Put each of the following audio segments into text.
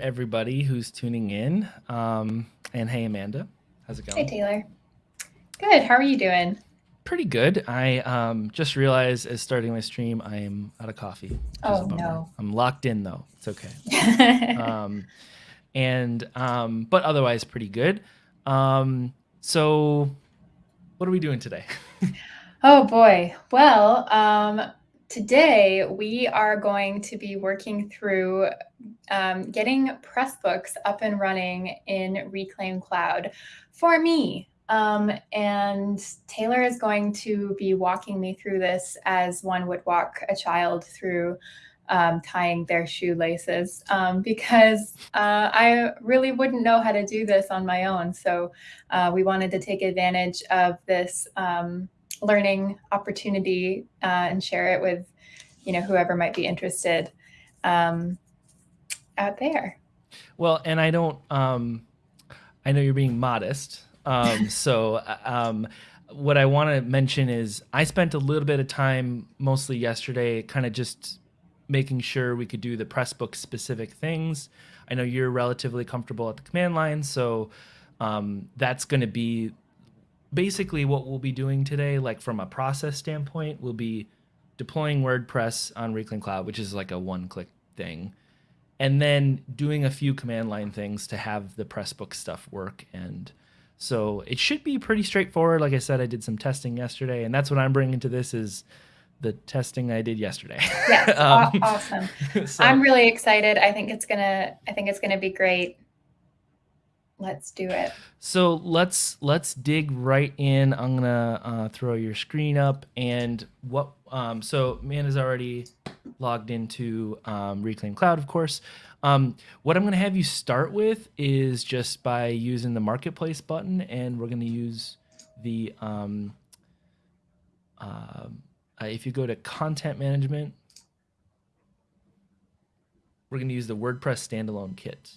Everybody who's tuning in. Um, and hey, Amanda, how's it going? Hey. Taylor. Good. How are you doing? Pretty good. I um, just realized as starting my stream, I am out of coffee, which is a Oh, no. I'm locked in though. It's okay. Um, and um, but otherwise pretty good. Um, so what are we doing today? Oh boy. Well, um, today we are going to be working through um, getting Pressbooks up and running in Reclaim Cloud for me. Um, and Taylor is going to be walking me through this as one would walk a child through um, tying their shoelaces um, because uh, I really wouldn't know how to do this on my own. So uh, we wanted to take advantage of this um, learning opportunity uh, and share it with you know whoever might be interested um, out there. Well, and I don't. Um, I know you're being modest. Um, so, um, what I want to mention is I spent a little bit of time, mostly yesterday, kind of just making sure we could do the press book specific things. I know you're relatively comfortable at the command line, so um, that's going to be basically what we'll be doing today. Like from a process standpoint, we'll be deploying WordPress on Reclaim Cloud, which is like a one-click thing and then doing a few command line things to have the Pressbook stuff work. And so it should be pretty straightforward. Like I said, I did some testing yesterday, and that's what I'm bringing to this is the testing I did yesterday. Yes, um, awesome. so I'm really excited. I think it's gonna. I think it's gonna be great. Let's do it. so let's let's dig right in. I'm gonna uh, throw your screen up, and what? Um, so Amanda's already logged into um, Reclaim Cloud, of course. Um, what I'm gonna have you start with is just by using the Marketplace button, and we're gonna use the um, uh, uh, if you go to Content Management, we're gonna use the WordPress standalone kit.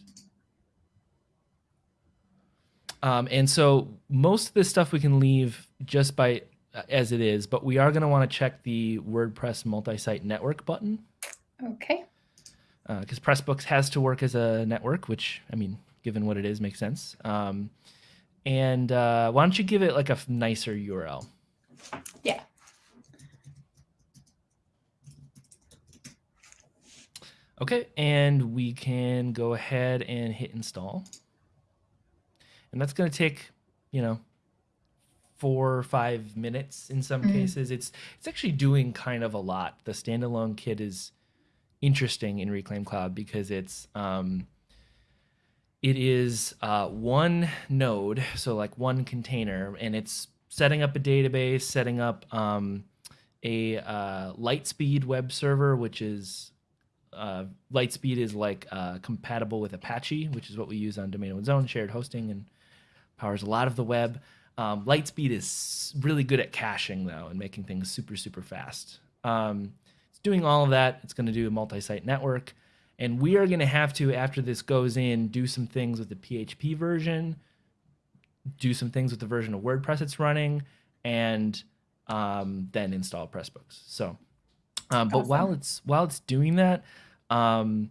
Um, and so most of this stuff we can leave just by uh, as it is, but we are going to want to check the WordPress multi-site network button Okay. because Pressbooks has to work as a network, which I mean, given what it is, makes sense. Um, and uh, why don't you give it like a nicer URL? Yeah. Okay, and we can go ahead and hit install. And that's going to take, you know, four or five minutes in some Mhm. cases. It's it's actually doing kind of a lot. The standalone kit is interesting in Reclaim Cloud because it's um, it is uh, one node, so like one container, and it's setting up a database, setting up um, a uh, LiteSpeed web server, which is uh, LiteSpeed is like uh, compatible with Apache, which is what we use on Domain One's Own, shared hosting, and powers a lot of the web. Um, LiteSpeed is really good at caching though, and making things super super fast. Um, it's doing all of that. It's going to do a multi-site network, and we are going to have to after this goes in do some things with the PHP version, do some things with the version of WordPress it's running, and um, then install Pressbooks. So, um, but while it's while it's doing that, um,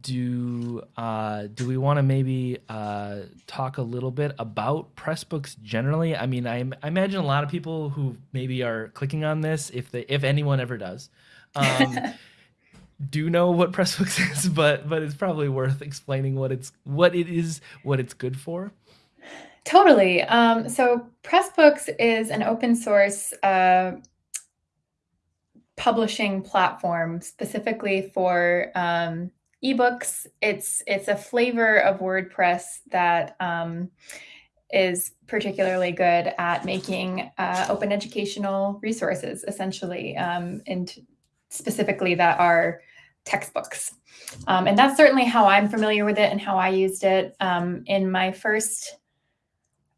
do uh, do we want to maybe uh, talk a little bit about Pressbooks generally? I mean, I, I imagine a lot of people who maybe are clicking on this, if they if anyone ever does, um, do know what Pressbooks is, but but it's probably worth explaining what it's what it is, what it's good for. Totally. Um, so Pressbooks is an open source uh, publishing platform specifically for um, ebooks. It's it's a flavor of WordPress that um, is particularly good at making uh, open educational resources, essentially, um, and specifically that are textbooks. Um, and that's certainly how I'm familiar with it and how I used it um, in my first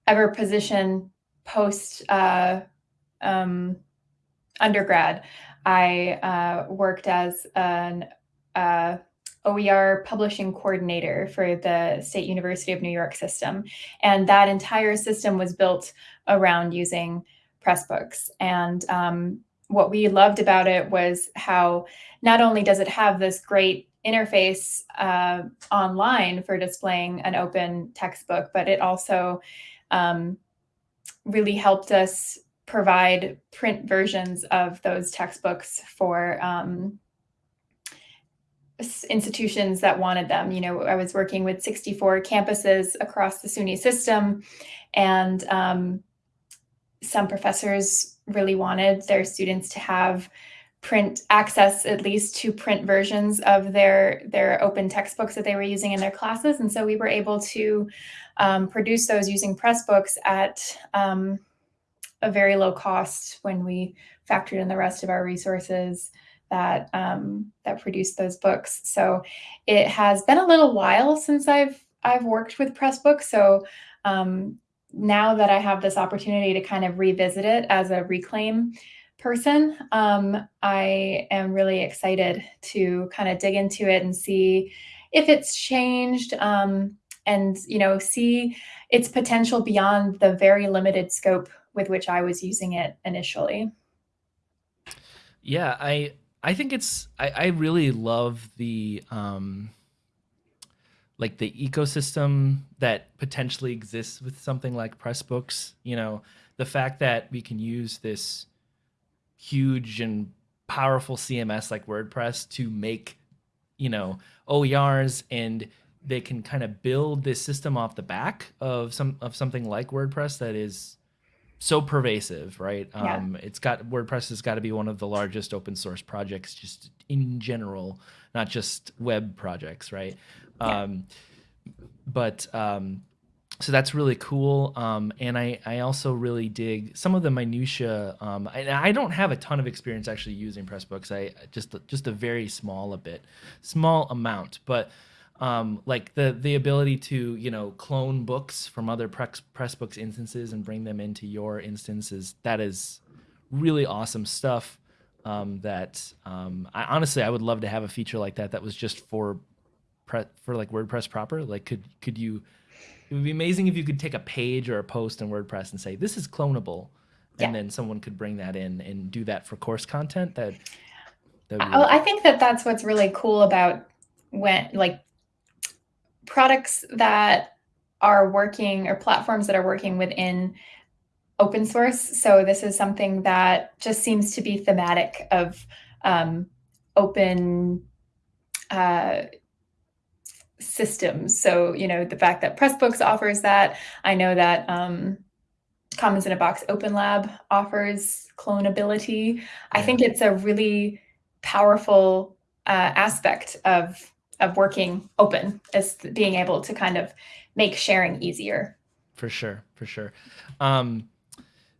ever position post uh, um, undergrad. I uh, worked as an uh, OER publishing coordinator for the State University of New York system. And that entire system was built around using Pressbooks. And um, what we loved about it was how not only does it have this great interface uh, online for displaying an open textbook, but it also um, really helped us provide print versions of those textbooks for um, institutions that wanted them. You know, I was working with 64 campuses across the SUNY system, and um, some professors really wanted their students to have print access at least to print versions of their their open textbooks that they were using in their classes and so we were able to um, produce those using pressbooks at um, a very low cost when we factored in the rest of our resources that um, that produced those books. So it has been a little while since I've I've worked with Pressbook. So um, now that I have this opportunity to kind of revisit it as a reclaim person, um, I am really excited to kind of dig into it and see if it's changed um, and you know see its potential beyond the very limited scope with which I was using it initially. Yeah, I I think it's I, I really love the um like the ecosystem that potentially exists with something like Pressbooks. You know, the fact that we can use this huge and powerful CMS like WordPress to make, you know, OERs and they can kind of build this system off the back of some of something like WordPress that is so pervasive, right? Yeah. Um, it's got WordPress has got to be one of the largest open source projects just in general, not just web projects, right? Yeah. Um, but um, so that's really cool. Um, and I, I also really dig some of the minutia. Um, I, I don't have a ton of experience actually using Pressbooks. I just just a very small a bit, small amount, but um, like the the ability to you know clone books from other press Pressbooks instances and bring them into your instances. That is really awesome stuff um, that um, I honestly I would love to have a feature like that that was just for pre- for like WordPress proper. Like could could you it would be amazing if you could take a page or a post in WordPress and say this is clonable and then someone could bring that in and do that for course content. That, that really I think that that's what's really cool about when like products that are working or platforms that are working within open source. So this is something that just seems to be thematic of um, open uh, systems. So, you know, the fact that Pressbooks offers that, I know that um, Commons in a Box Open Lab offers clonability. I think it's a really powerful uh, aspect of of working open is being able to kind of make sharing easier. For sure, for sure. Um,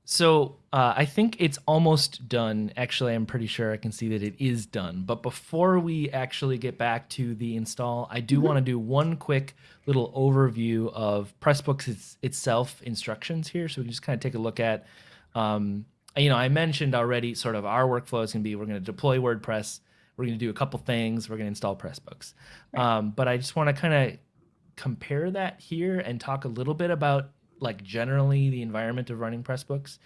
so uh, I think it's almost done. Actually, I'm pretty sure I can see that it is done. But before we actually get back to the install, I do mm-hmm. want to do one quick little overview of Pressbooks it's, itself instructions here. So we can just kind of take a look at, um, you know, I mentioned already sort of our workflow is going to be we're going to deploy WordPress we're going to do a couple things. We're going to install Pressbooks. Right. Um, but I just want to kind of compare that here and talk a little bit about like generally the environment of running Pressbooks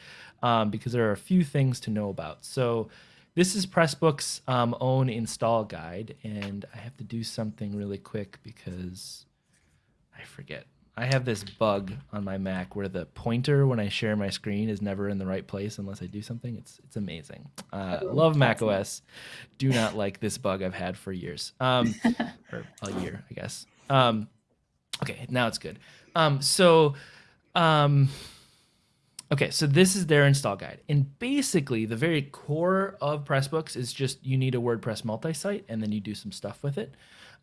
um, because there are a few things to know about. So this is Pressbooks' um, own install guide, and I have to do something really quick because I forget. I have this bug on my Mac where the pointer when I share my screen is never in the right place unless I do something. It's it's amazing. Uh, love Mac OS. Do not like this bug I've had for years, um, or a year, I guess. Um, okay, now it's good. Um, so, um, okay, so this is their install guide, and basically the very core of Pressbooks is just you need a WordPress multi-site, and then you do some stuff with it.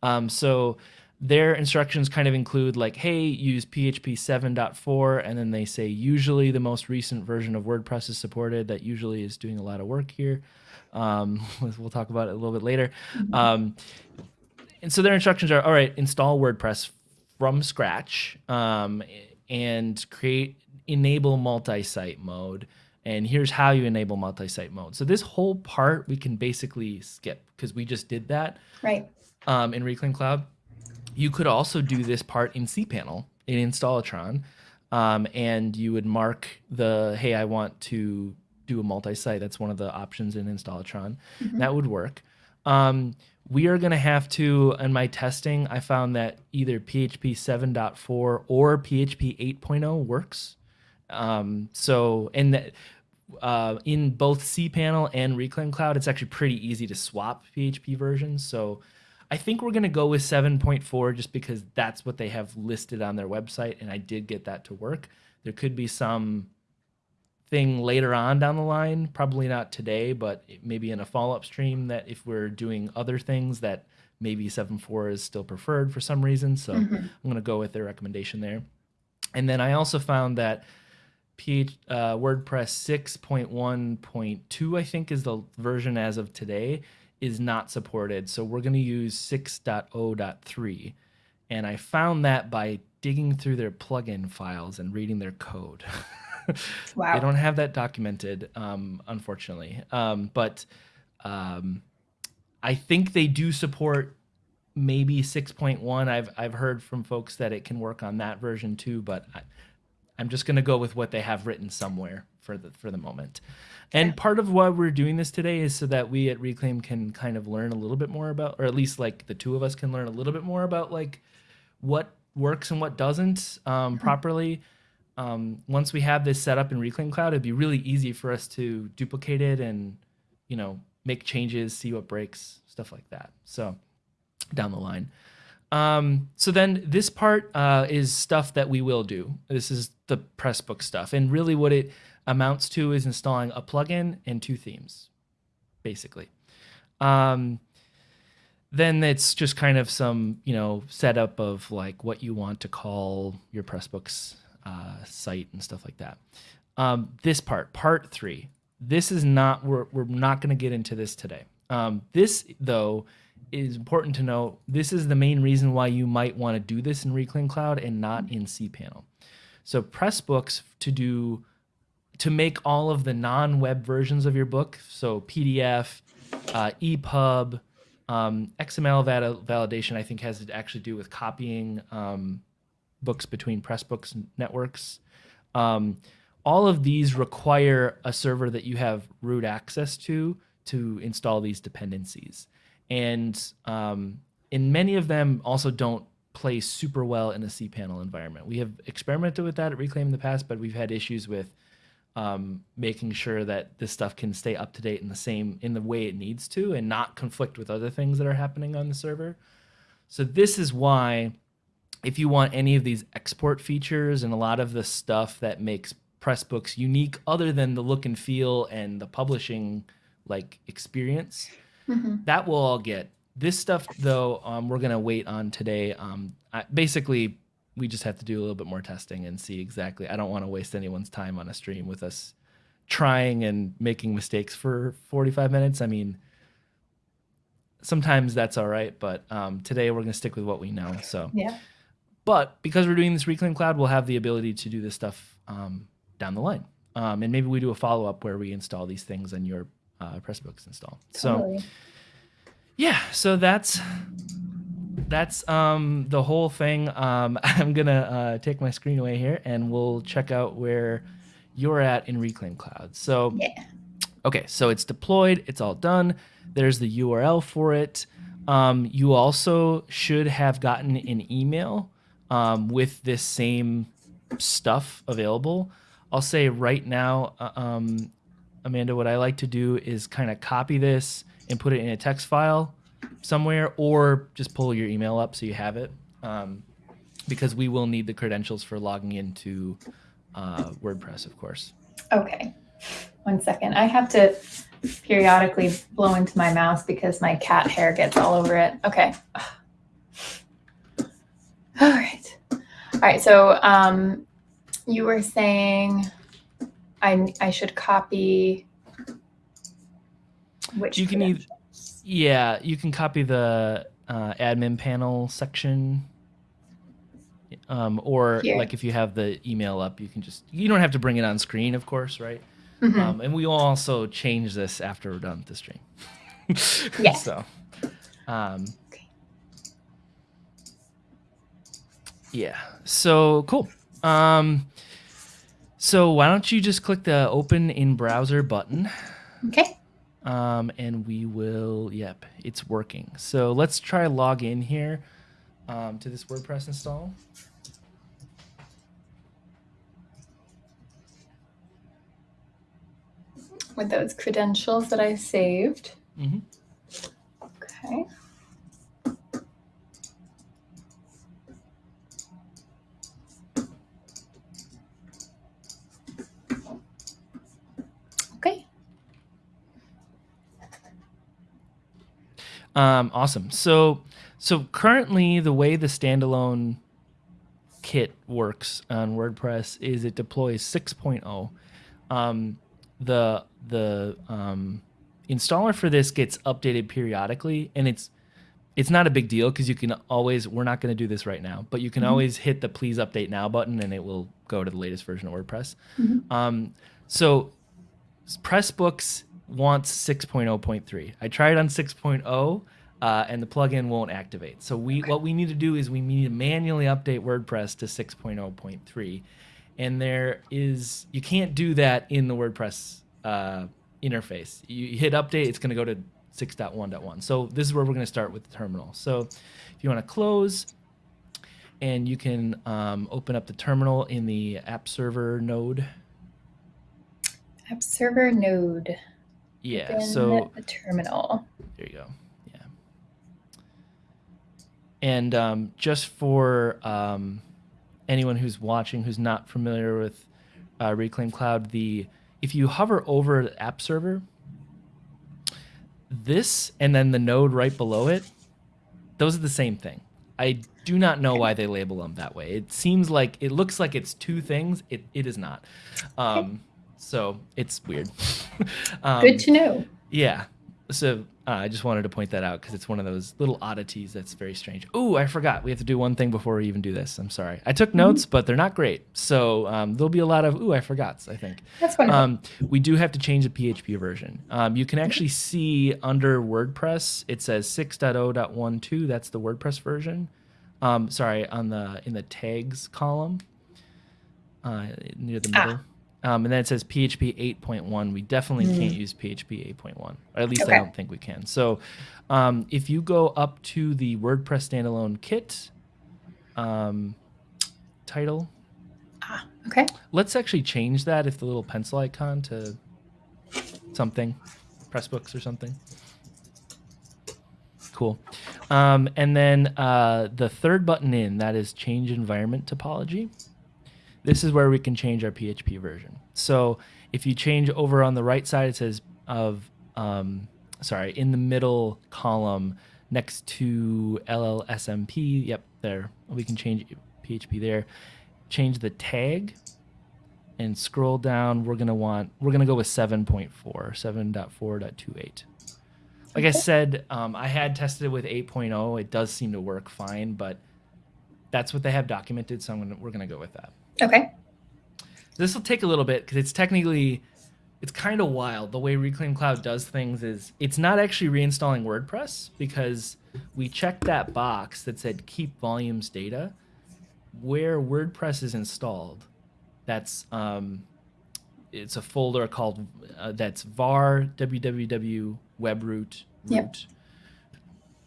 Um, so their instructions kind of include like, hey, use PHP 7.4, and then they say usually the most recent version of WordPress is supported. That usually is doing a lot of work here. Um, we'll talk about it a little bit later. Um, and so their instructions are, all right, install WordPress from scratch um, and create enable multi-site mode. And here's how you enable multi-site mode. So this whole part we can basically skip because we just did that. Right. Um, in Reclaim Cloud. You could also do this part in cPanel in Installatron, um, and you would mark the, hey, I want to do a multi-site. That's one of the options in Installatron. Mm-hmm. That would work. Um, we are going to have to, in my testing, I found that either PHP 7.4 or PHP 8.0 works. Um, so, and that, uh, in both cPanel and Reclaim Cloud, it's actually pretty easy to swap PHP versions. So, I think we're going to go with 7.4 just because that's what they have listed on their website, and I did get that to work. There could be some thing later on down the line, probably not today, but maybe in a follow-up stream that if we're doing other things that maybe 7.4 is still preferred for some reason. So mm-hmm. I'm going to go with their recommendation there. And then I also found that PH, uh, WordPress 6.1.2, I think, is the version as of today, is not supported. So we're going to use 6.0.3. And I found that by digging through their plugin files and reading their code. wow. They don't have that documented, um, unfortunately. Um, but um, I think they do support maybe 6.1. I've I've heard from folks that it can work on that version too, but I, am just going to go with what they have written somewhere for the for the moment. And part of why we're doing this today is so that we at Reclaim can kind of learn a little bit more about, or at least like the two of us can learn a little bit more about like what works and what doesn't um, mm-hmm. properly um, once we have this set up in Reclaim Cloud, it'd be really easy for us to duplicate it and, you know, make changes, see what breaks, stuff like that. So down the line. Um, so then this part uh, is stuff that we will do. This is the Pressbook stuff. And really what it amounts to is installing a plugin and two themes, basically. Um, then it's just kind of some, you know, setup of like what you want to call your Pressbooks uh, site and stuff like that. Um, this part, part three, this is not, we're, we're not going to get into this today. Um, this, though, is important to know. This is the main reason why you might want to do this in Reclaim Cloud and not in cPanel. So Pressbooks to do, to make all of the non-web versions of your book, so PDF, uh, EPUB, um, XML validation, I think has to actually do with copying um, books between Pressbooks networks. Um, all of these require a server that you have root access to to install these dependencies. And um, in many of them also don't play super well in a cPanel environment. We have experimented with that at Reclaim in the past, but we've had issues with um, making sure that this stuff can stay up to date in the same in the way it needs to and not conflict with other things that are happening on the server. So this is why if you want any of these export features and a lot of the stuff that makes Pressbooks unique other than the look and feel and the publishing like experience, mm-hmm. that will all get. This stuff though, um, we're gonna wait on today. Um, I, basically, we just have to do a little bit more testing and see exactly. I don't want to waste anyone's time on a stream with us trying and making mistakes for 45 minutes. I mean, sometimes that's all right, but um, today we're gonna stick with what we know. So yeah. But because we're doing this Reclaim Cloud, we'll have the ability to do this stuff um, down the line. Um, and maybe we do a follow up where we install these things on your uh, Pressbooks install. Totally. So, yeah, so that's that's um, the whole thing. Um, I'm gonna uh, take my screen away here, and we'll check out where you're at in Reclaim Cloud. So, yeah. Okay, so it's deployed. It's all done. There's the URL for it. Um, you also should have gotten an email um, with this same stuff available. I'll say right now, uh, um, Amanda, what I like to do is kind of copy this and put it in a text file somewhere, or just pull your email up so you have it, um, because we will need the credentials for logging into uh, WordPress, of course. Okay, one second. I have to periodically blow into my mouse because my cat hair gets all over it. Okay. All right. All right. So um, you were saying I, I should copy which you can either, yeah you can copy the uh, admin panel section um, or Here. like if you have the email up you can just you don't have to bring it on screen of course right mm -hmm. um, and we will also change this after we're done with the stream yes so um, Yeah. So cool. Um, so why don't you just click the open in browser button? Okay. Um, and we will, yep, it's working. So let's try log in here um, to this WordPress install. With those credentials that I saved. Mm-hmm. Okay. Okay. Um, awesome. So, so currently the way the standalone kit works on WordPress is it deploys 6.0. Um, the the um, installer for this gets updated periodically, and it's it's not a big deal because you can always we're not going to do this right now, but you can always hit the please update now button, and it will go to the latest version of WordPress. Um, so Pressbooks wants 6.0.3. I tried on 6.0 uh, and the plugin won't activate. So we what we need to do is we need to manually update WordPress to 6.0.3. And there is you can't do that in the WordPress uh, interface. You hit update, it's going to go to 6.1.1. So this is where we're going to start with the terminal. So if you want to close and you can um, open up the terminal in the app server node. App server node. Yeah. So the terminal. There you go. Yeah. And um, just for um, anyone who's watching who's not familiar with uh, Reclaim Cloud, the if you hover over the app server, this and then the node right below it, those are the same thing. I do not know why they label them that way. It seems like it looks like it's two things. It it is not. Um, so it's weird. um, Good to know. yeah. So uh, I just wanted to point that out because it's one of those little oddities that's very strange. Oh, I forgot. We have to do one thing before we even do this. I'm sorry. I took notes, but they're not great. So um, there'll be a lot of ooh, I forgot. I think. That's wonderful. Um, we do have to change the PHP version. Um, you can actually see under WordPress it says 6.0.12. That's the WordPress version. Um, sorry, on the in the tags column uh, near the Ah. Um, and then it says PHP 8.1. We definitely can't use PHP 8.1, at least. Okay. I don't think we can. So um, if you go up to the WordPress standalone kit um, title, ah, okay. let's actually change that if the little pencil icon to something, Pressbooks or something. Cool. Um, and then uh, the third button in, that is change environment topology. This is where we can change our PHP version. So if you change over on the right side, it says of, um, sorry, in the middle column next to LLSMP, yep, there, we can change PHP there. Change the tag and scroll down. We're going to want, we're going to go with 7.4, 7.4.28. Like I said, um, I had tested it with 8.0. It does seem to work fine, but that's what they have documented. So I'm gonna, we're going to go with that. Okay. This will take a little bit because it's technically, it's kind of wild. The way Reclaim Cloud does things is it's not actually reinstalling WordPress because we checked that box that said keep volumes data. Where WordPress is installed, that's um, it's a folder called uh, that's var www webroot Yep. root.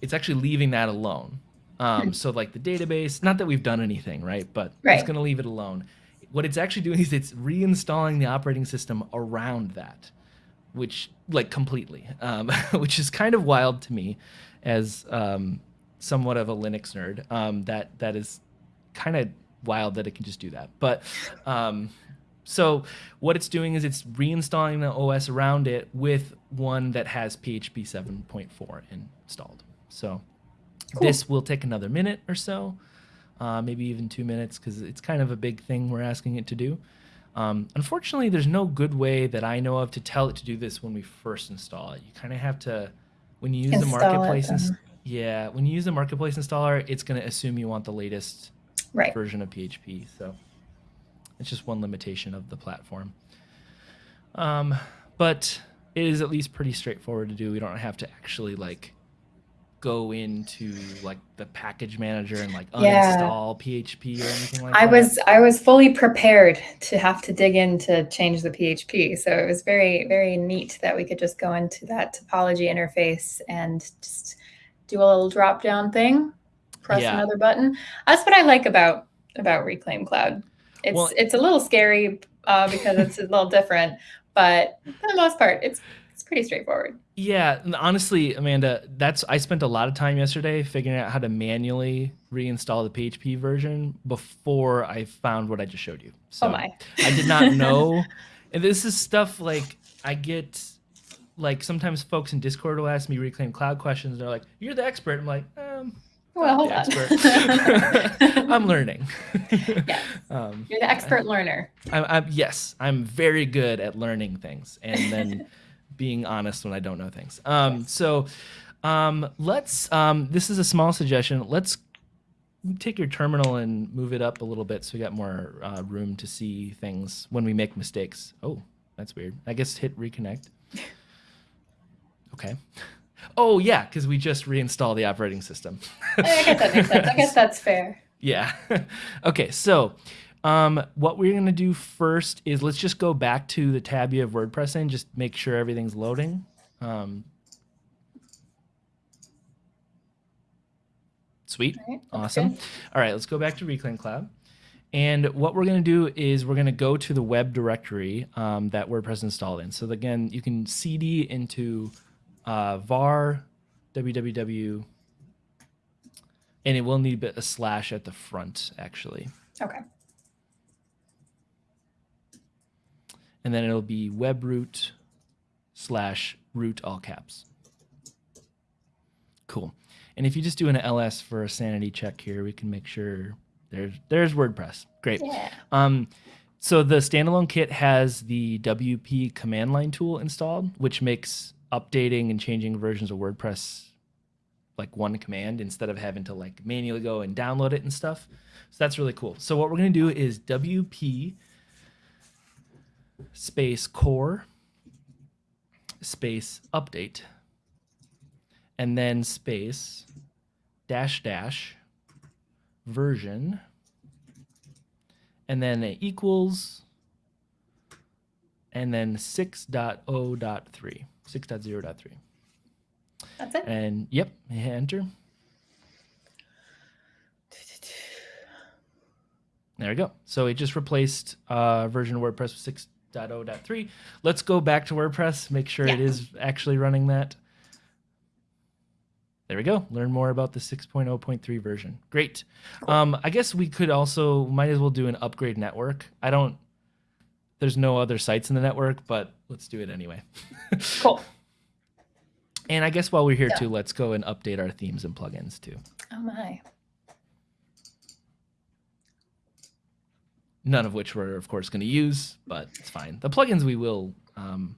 It's actually leaving that alone. Um, so like the database, not that we've done anything, right? But it's going to leave it alone. What it's actually doing is it's reinstalling the operating system around that, which like completely, um, which is kind of wild to me, as um, somewhat of a Linux nerd. Um, that that is kind of wild that it can just do that. But um, so what it's doing is it's reinstalling the OS around it with one that has PHP 7.4 installed. So Cool. this will take another minute or so, uh, maybe even two minutes, because it's kind of a big thing we're asking it to do. Um, unfortunately, there's no good way that I know of to tell it to do this when we first install it. You kind of have to, when you use the Install it, marketplace, ins- um, yeah, when you use the marketplace installer, it's going to assume you want the latest Right. version of PHP. So it's just one limitation of the platform. Um, but it is at least pretty straightforward to do. We don't have to actually like go into like the package manager and like Yeah. uninstall PHP or anything like I that? I was I was fully prepared to have to dig in to change the PHP. So it was very very neat that we could just go into that topology interface and just do a little drop down thing, press Yeah. another button. That's what I like about about Reclaim Cloud. It's Well- it's a little scary uh, because it's a little different, but for the most part, it's pretty straightforward. Yeah, honestly, Amanda, that's I spent a lot of time yesterday figuring out how to manually reinstall the PHP version before I found what I just showed you. So oh my! I did not know. and this is stuff like I get like sometimes folks in Discord will ask me reclaim cloud questions. They're like, "You're the expert." I'm like, um, Well, hold on. I'm learning. Yes. um, You're the expert learner. I'm, I'm yes, I'm very good at learning things and then being honest when I don't know things. Um, so um, let's. Um, this is a small suggestion. Let's take your terminal and move it up a little bit so we got more uh, room to see things when we make mistakes. Oh, that's weird. I guess hit reconnect. Okay. Oh yeah, because we just reinstall the operating system. I guess that makes sense. I guess that's fair. Yeah. okay, so um, what we're going to do first is let's just go back to the tab you have WordPress in, just make sure everything's loading. Um, sweet. All right, Awesome. good. All right, let's go back to Reclaim Cloud. And what we're going to do is we're going to go to the web directory um, that WordPress installed in. So again, you can cd into uh, var www, and it will need a slash at the front actually, Okay. And then it'll be web root slash root all caps. Cool. And if you just do an ls for a sanity check here, we can make sure there's there's WordPress. Great. Yeah. Um, so the standalone kit has the WP command line tool installed, which makes updating and changing versions of WordPress like one command instead of having to like manually go and download it and stuff. So that's really cool. So what we're gonna do is WP space core space update and then space dash dash version and then it equals and then 6.0.3 6.0.3 That's it. and yep hit enter. There we go. So it just replaced uh, version of wordpress with 6.0.3 let's go back to wordpress make sure it Yeah. is actually running that. There we go. Learn more about the 6.0.3 version. Great. Um, i guess we could also might as well do an upgrade network. I don't there's no other sites in the network but let's do it anyway. Cool. and i guess while we're here Yeah. too let's go and update our themes and plugins too. Oh my. None of which we're of course going to use, but it's fine. The plugins we will, um,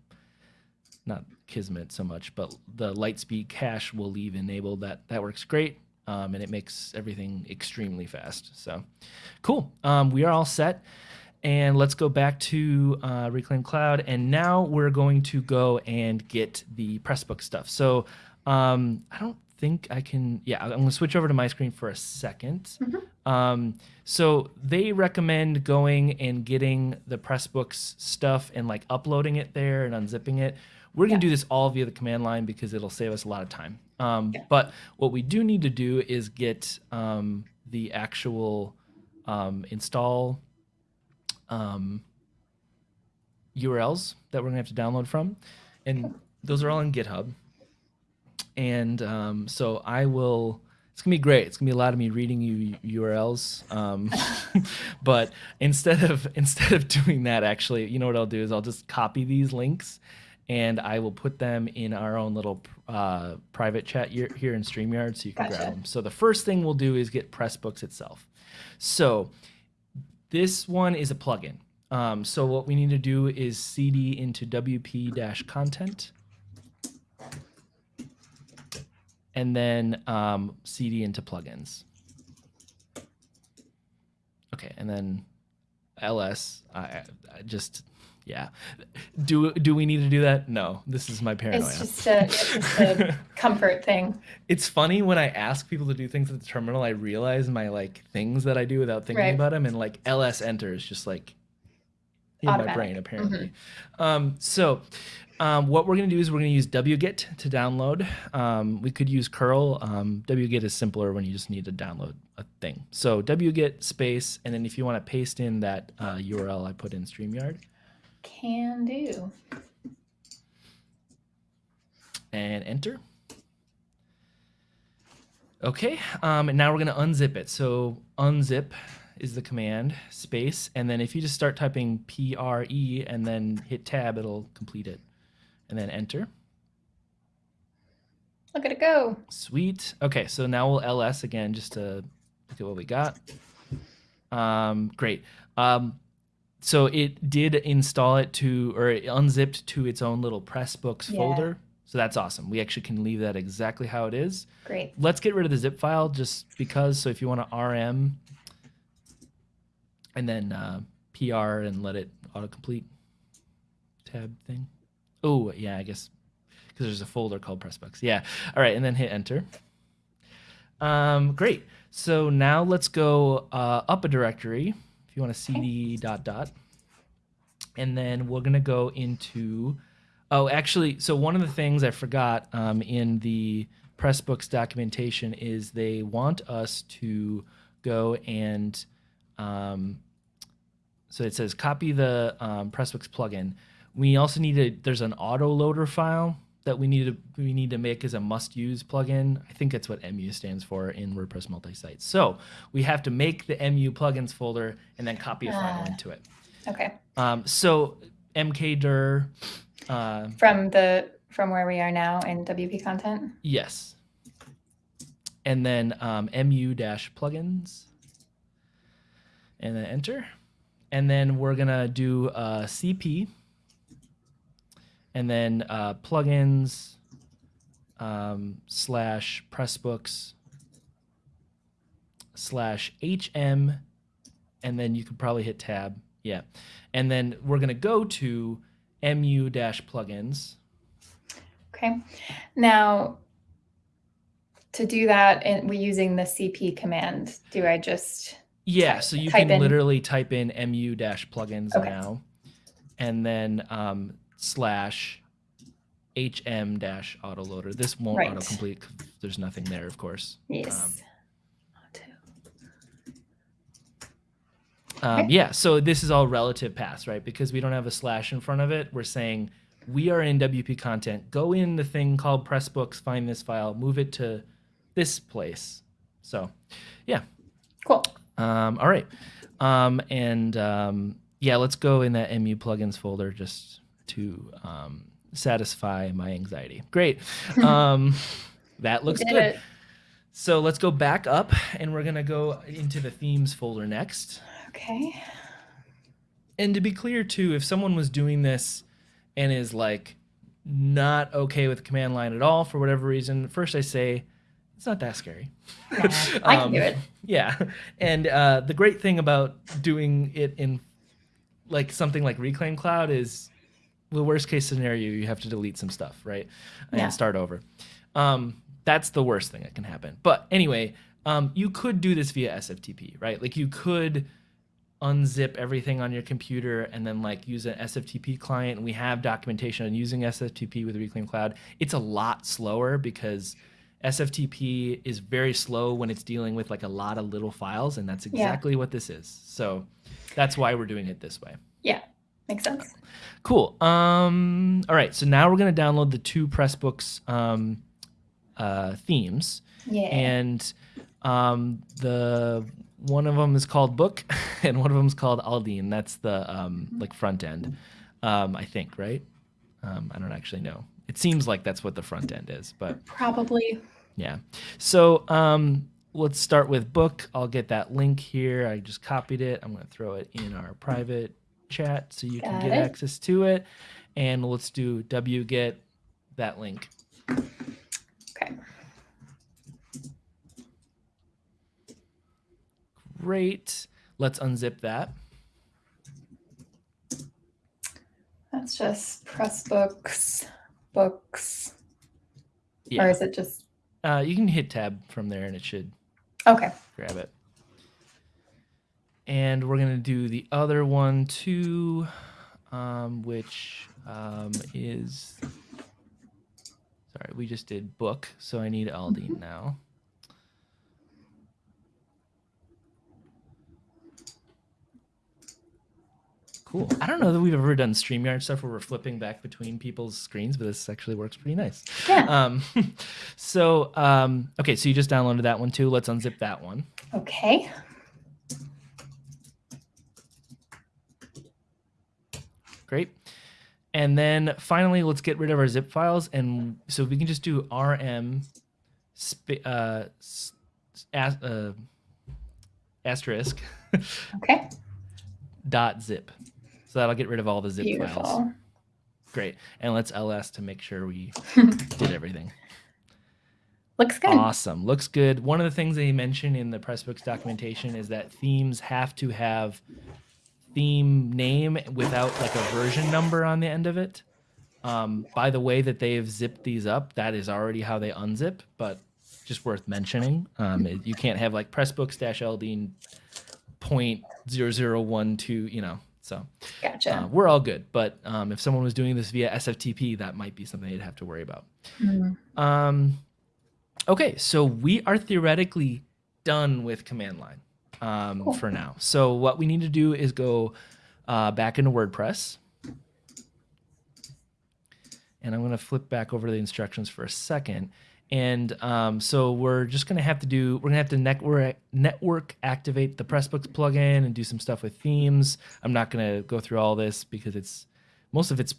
not Akismet so much, but the LiteSpeed cache will leave enabled. That that works great, um, and it makes everything extremely fast. So, cool. Um, we are all set, and let's go back to uh, Reclaim Cloud. And now we're going to go and get the Pressbook stuff. So, um, I don't think I can. Yeah, I'm going to switch over to my screen for a 2nd Um, so they recommend going and getting the Pressbooks stuff and like uploading it there and unzipping it. We're gonna Yeah. do this all via the command line because it'll save us a lot of time. Um, Yeah. But what we do need to do is get um, the actual um, install um, URLs that we're gonna have to download from, and those are all in GitHub. And um, so I will. It's gonna be great. It's gonna be a lot of me reading you URLs. Um, but instead of instead of doing that, actually, you know what I'll do is I'll just copy these links, and I will put them in our own little uh, private chat here, here in Streamyard, so you can Gotcha. grab them. So the first thing we'll do is get Pressbooks itself. So this one is a plugin. Um, so what we need to do is cd into wp-content and then um, cd into plugins. Okay, and then ls. I, I just yeah. Do do we need to do that? No. This is my paranoia. It's just a, it's just a comfort thing. It's funny when I ask people to do things at the terminal, I realize my like things that I do without thinking Right. about them, and like ls enter is just like in my brain apparently. Um, so um, what we're gonna do is we're gonna use wget to download. Um, we could use curl. Um, wget is simpler when you just need to download a thing. So wget space, and then if you want to paste in that uh, URL I put in Streamyard Can do. and enter. Okay, um, and now we're gonna unzip it. So unzip is the command space, and then if you just start typing pre and then hit tab, it'll complete it, and then enter. Look at it go. Sweet. Okay, so now we'll ls again just to look at what we got. Um, great. Um, so it did install it to, or it unzipped to its own little Pressbooks Yeah. folder. So that's awesome. We actually can leave that exactly how it is. Great. Let's get rid of the zip file just because. So if you want to rm and then uh, PR and let it autocomplete tab thing. Oh, yeah, I guess because there's a folder called Pressbooks. Yeah. All right, and then hit enter. Um, great. So now let's go uh, up a directory. If you want to cd dot dot, and then we're gonna go into. Oh, actually, so one of the things I forgot um, in the Pressbooks documentation is they want us to go and um, so it says copy the um, Pressbooks plugin. We also need to. There's an autoloader file that we need to we need to make as a must-use plugin. I think that's what MU stands for in WordPress multi-site. So we have to make the MU plugins folder and then copy a file Ah. into it. Okay. Um, so mkdir, uh, From the from where we are now in WP content. yes, and then um, mu dash plugins, and then enter, and then we're gonna do uh, cp, and then uh, plugins um, slash pressbooks slash hm, and then you could probably hit tab, yeah, and then we're gonna go to mu dash plugins. Okay. Now, to do that, and we're using the CP command. Do I just Yeah, Type- so you can in- literally type in mu dash plugins Okay. now, and then um, slash hm dash autoloader. This won't Right. autocomplete. There's nothing there, of course. yes? Um, Okay. yeah, so this is all relative paths, right? Because we don't have a slash in front of it. We're saying we are in WP content. Go in the thing called Pressbooks, find this file, move it to this place. So, yeah. Cool. Um, all right. Um, and um, yeah, let's go in that MU plugins folder just to um, satisfy my anxiety. Great. Um, that looks good. it. So let's go back up and we're going to go into the themes folder next. Okay. And to be clear, too, if someone was doing this and is like not okay with command line at all for whatever reason, first I say, it's not that scary. Nah, I can do Um, it. Yeah. And uh, the great thing about doing it in like something like Reclaim Cloud is the worst case scenario, you have to delete some stuff, right? And Yeah. start over. Um, that's the worst thing that can happen. But anyway, um, you could do this via SFTP, right? Like you could unzip everything on your computer and then like use an SFTP client. And we have documentation on using SFTP with Reclaim Cloud. It's a lot slower because SFTP is very slow when it's dealing with like a lot of little files, and that's Yeah. exactly what this is. So that's why we're doing it this way. Yeah. Makes sense. Cool. Um, all right, so now we're gonna download the two Pressbooks um, uh, themes, Yeah. and um, the one of them is called Book, and one of them is called Aldine. That's the um, like front end, um, I think, right? Um, I don't actually know. It seems like that's what the front end is, but Probably. yeah. So um, let's start with book. I'll get that link here. I just copied it. I'm going to throw it in our private chat so you Got can get it. access to it. And let's do wget that link. Okay. Great. Let's unzip that. That's just press books, books. Yeah. Or is it just? Uh, you can hit tab from there and it should. Okay. Grab it. And we're gonna do the other one too, um, which um, is sorry, we just did book, so I need Aldine now. Cool. I don't know that we've ever done StreamYard stuff where we're flipping back between people's screens, but this actually works pretty nice. Yeah. Um, so, um, okay, so you just downloaded that one too. Let's unzip that one. Okay. Great. And then finally, let's get rid of our zip files. And so we can just do rm uh, as- uh, asterisk Okay. dot zip. So that'll get rid of all the zip files. Beautiful. Great. And let's ls to make sure we did everything. Looks good. Awesome. Looks good. One of the things they mention in the Pressbooks documentation is that themes have to have theme name without like a version number on the end of it. Um, by the way that they've zipped these up, that is already how they unzip, but just worth mentioning. Um, it- you can't have like Pressbooks dash Aldine point zero zero one two, you know. So Gotcha. uh, we're all good. But um, if someone was doing this via SFTP, that might be something they'd have to worry about. Mm. Um, okay, so we are theoretically done with command line um, Cool. for now. So what we need to do is go uh, back into WordPress. And I'm going to flip back over to the instructions for a second. And um, so we're just going to have to do, we're going to have to network, network activate the Pressbooks plugin and do some stuff with themes. I'm not going to go through all this because it's, most of it's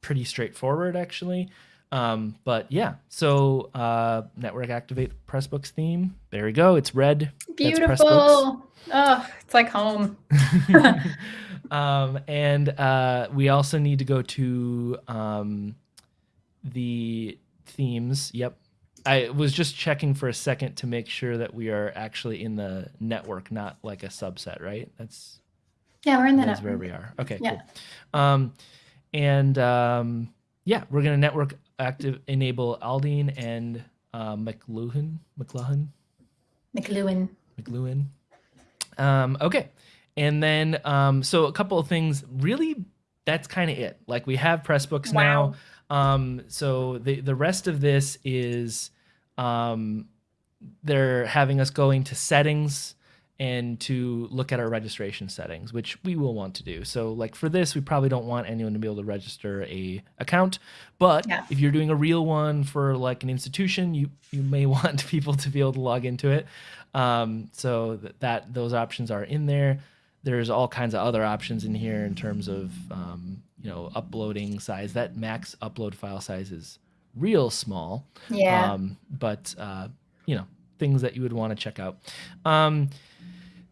pretty straightforward actually. Um, but yeah, so uh, network activate Pressbooks theme. There we go. It's red. Beautiful. Oh, it's like home. um, and uh, we also need to go to um, the themes. Yep. I was just checking for a second to make sure that we are actually in the network, not like a subset, right? That's Yeah, we're in the that's where we are. Okay, Yeah. cool. Um, and um, yeah, we're gonna network active enable Aldine and uh, McLuhan, McLuhan, McLuhan. McLuhan. Um, okay, and then um, so a couple of things. Really, that's kind of it. Like we have Pressbooks now. Wow. Um, so the the rest of this is um, they're having us going to settings and to look at our registration settings, which we will want to do. So like for this, we probably don't want anyone to be able to register a account, but Yeah. if you're doing a real one for like an institution, you you may want people to be able to log into it. Um, so that, that those options are in there. There's all kinds of other options in here in terms of um, you know uploading size. That max upload file size is real small. Yeah. Um, but uh, you know things that you would want to check out.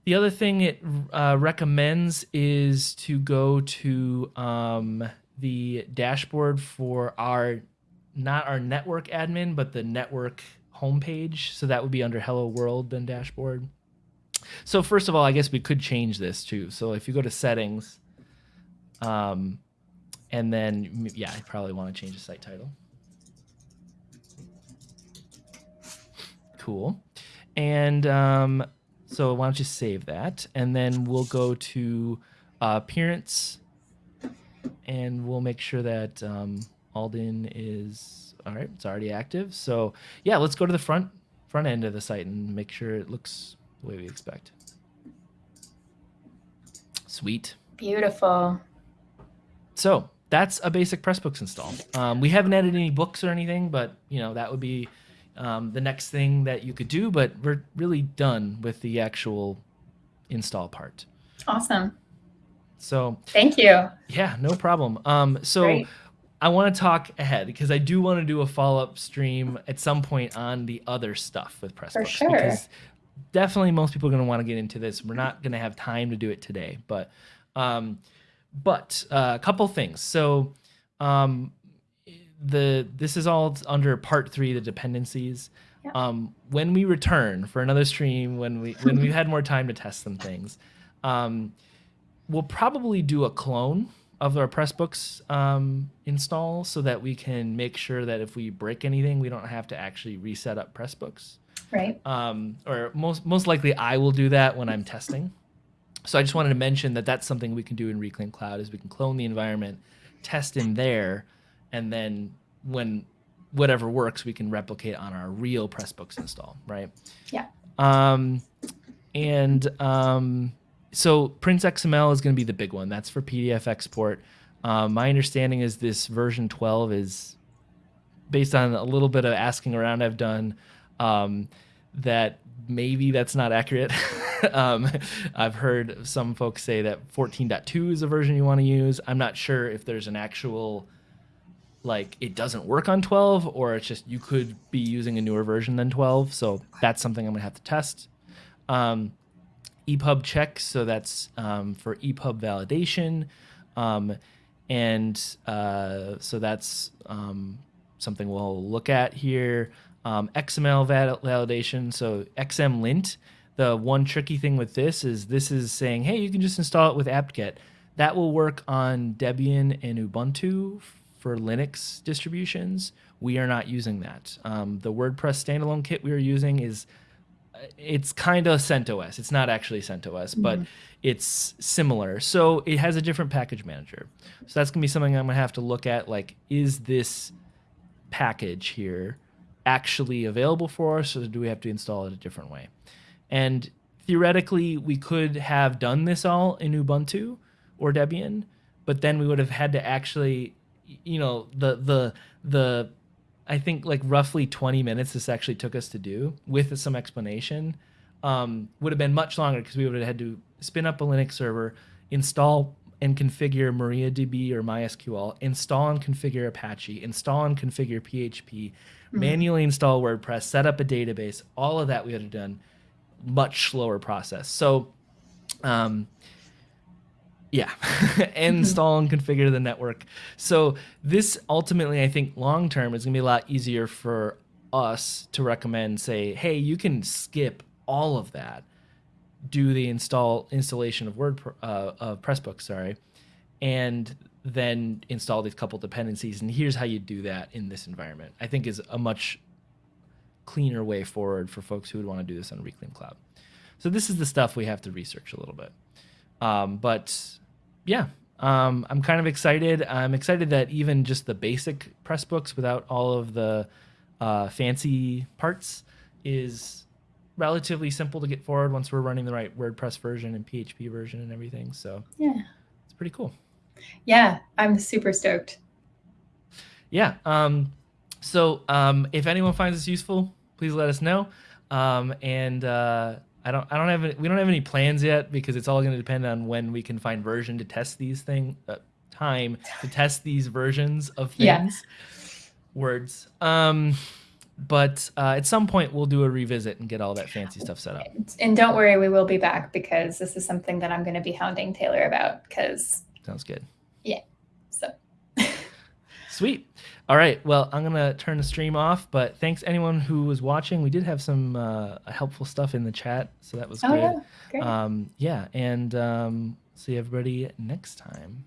The other thing it uh, recommends is to go to um, the dashboard for our not our network admin, but the network homepage. So that would be under Hello World then dashboard. So first of all, I guess we could change this too. So if you go to settings, um, and then yeah, I probably want to change the site title. Cool. And um, so why don't you save that? And then we'll go to uh, appearance and we'll make sure that um, Aldine is all right. It's already active. So yeah, let's go to the front front end of the site and make sure it looks the way we expect. Sweet. Beautiful. So that's a basic Pressbooks install. Um, we haven't added any books or anything, but you know that would be um, the next thing that you could do. But we're really done with the actual install part. Awesome. So Thank you. yeah, no problem. Um, so Great. I want to talk ahead because I do want to do a follow up stream at some point on the other stuff with Pressbooks For sure. because definitely most people are going to want to get into this. We're not going to have time to do it today, but um, but uh, a couple things. So um, the this is all under part three, the dependencies. Yeah. Um, when we return for another stream, when we when we've had more time to test some things, um, we'll probably do a clone of our Pressbooks um, install so that we can make sure that if we break anything, we don't have to actually reset up Pressbooks. Right. Um, or most most likely, I will do that when I'm testing. So I just wanted to mention that that's something we can do in Reclaim Cloud is we can clone the environment, test in there, and then when whatever works, we can replicate on our real Pressbooks install, right? Yeah. Um, and um, so Prince XML is going to be the big one. That's for PDF export. Um, my understanding is this version 12 is based on a little bit of asking around I've done um, that maybe that's not accurate. um, I've heard some folks say that 14.2 is a version you want to use. I'm not sure if there's an actual like it doesn't work on 12 or it's just you could be using a newer version than 12. So that's something I'm gonna have to test. Um, EPUB checks, so that's um, for EPUB validation. Um, and uh, so that's um, something we'll look at here. Um, XML val- validation, so xmllint. The one tricky thing with this is this is saying, hey, you can just install it with apt-get. That will work on Debian and Ubuntu for Linux distributions. We are not using that. Um, the WordPress standalone kit we are using is it's kind of CentOS. It's not actually CentOS, mm-hmm. but it's similar. So it has a different package manager. So that's gonna be something I'm gonna have to look at. Like, is this package here actually available for us, or do we have to install it a different way? And theoretically, we could have done this all in Ubuntu or Debian, but then we would have had to actually, you know, the the the I think like roughly 20 minutes this actually took us to do with some explanation um, would have been much longer because we would have had to spin up a Linux server, install and configure MariaDB or MySQL, install and configure Apache, install and configure PHP, mm-hmm. manually install WordPress, set up a database. All of that we would have done much slower process. So, um, yeah, install and configure the network. So this ultimately, I think, long term is gonna be a lot easier for us to recommend. Say, hey, you can skip all of that, do the install installation of Word uh, of Pressbook, sorry, and then install these couple dependencies. And here's how you do that in this environment. I think is a much cleaner way forward for folks who would want to do this on Reclaim Cloud. So this is the stuff we have to research a little bit. Um, but yeah, um, I'm kind of excited. I'm excited that even just the basic Pressbooks without all of the uh, fancy parts is relatively simple to get forward once we're running the right WordPress version and PHP version and everything. So yeah, it's pretty cool. Yeah, I'm super stoked. Yeah. Um, so um, if anyone finds this useful, please let us know. Um, and uh, I don't I don't have we don't have any plans yet because it's all going to depend on when we can find version to test these thing uh, time to test these versions of things. Yeah. Words. Um but uh, at some point we'll do a revisit and get all that fancy stuff set up. And don't worry, we will be back because this is something that I'm going to be hounding Taylor about because sounds good. Yeah. So sweet. All right. Well, I'm gonna turn the stream off, but thanks anyone who was watching. We did have some uh, helpful stuff in the chat, so that was oh, good. Yeah, great. Um, yeah, and um, see everybody next time.